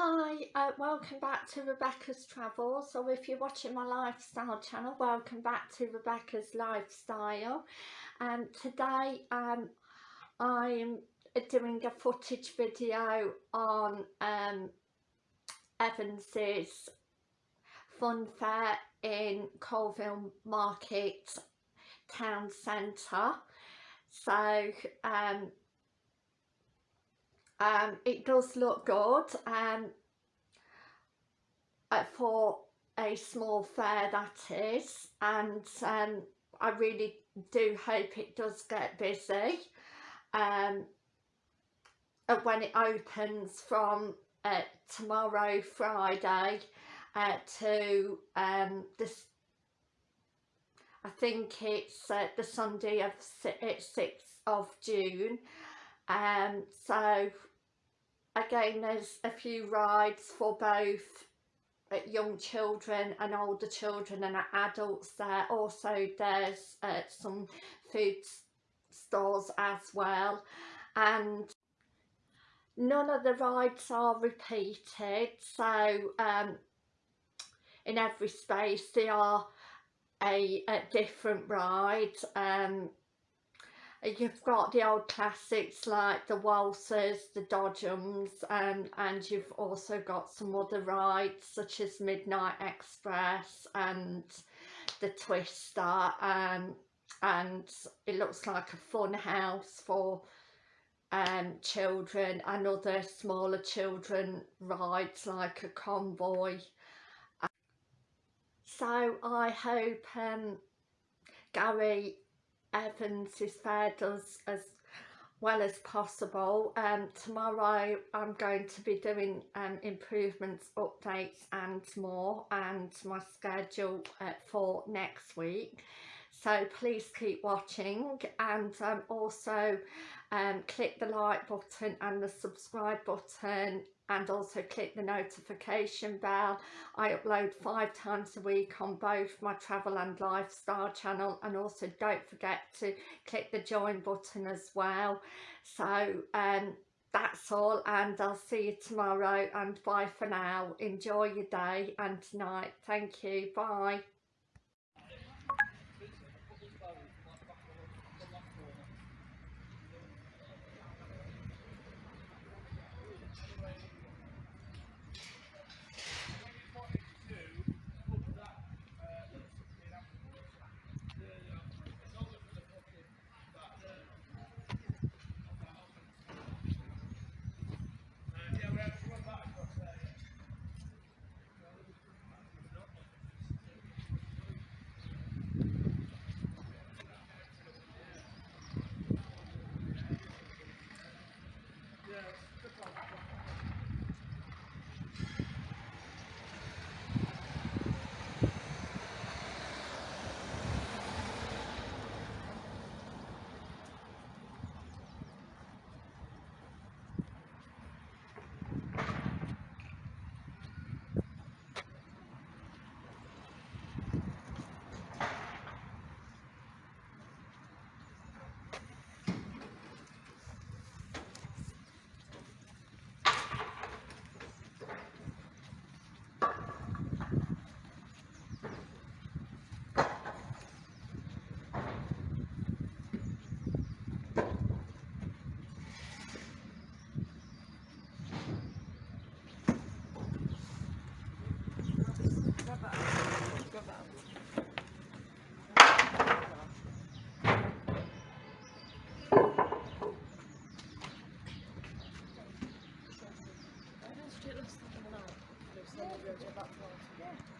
Hi, uh, welcome back to Rebecca's Travels, or if you're watching my lifestyle channel, welcome back to Rebecca's Lifestyle. And um, today um, I'm doing a footage video on um, Evans's fun fair in Coalville Market Town Centre. So um, um, it does look good um, uh, for a small fair that is and um, I really do hope it does get busy um, uh, when it opens from uh, tomorrow Friday uh, to um, this I think it's uh, the Sunday of it's 6th of June um, so again there's a few rides for both uh, young children and older children and adults there. Also there's uh, some food stores as well. And none of the rides are repeated. So um, in every space they are a, a different ride. Um, you've got the old classics like the waltzes, the dodgems and, and you've also got some other rides such as Midnight Express and the Twister um, and it looks like a fun house for um, children and other smaller children rides like a convoy. So I hope um, Gary Evans is fared as, as well as possible. Um, tomorrow I'm going to be doing um, improvements, updates and more and my schedule uh, for next week. So please keep watching and um, also um, click the like button and the subscribe button and also click the notification bell. I upload five times a week on both my travel and lifestyle channel and also don't forget to click the join button as well. So um, that's all and I'll see you tomorrow and bye for now. Enjoy your day and tonight. Thank you. Bye. Yeah.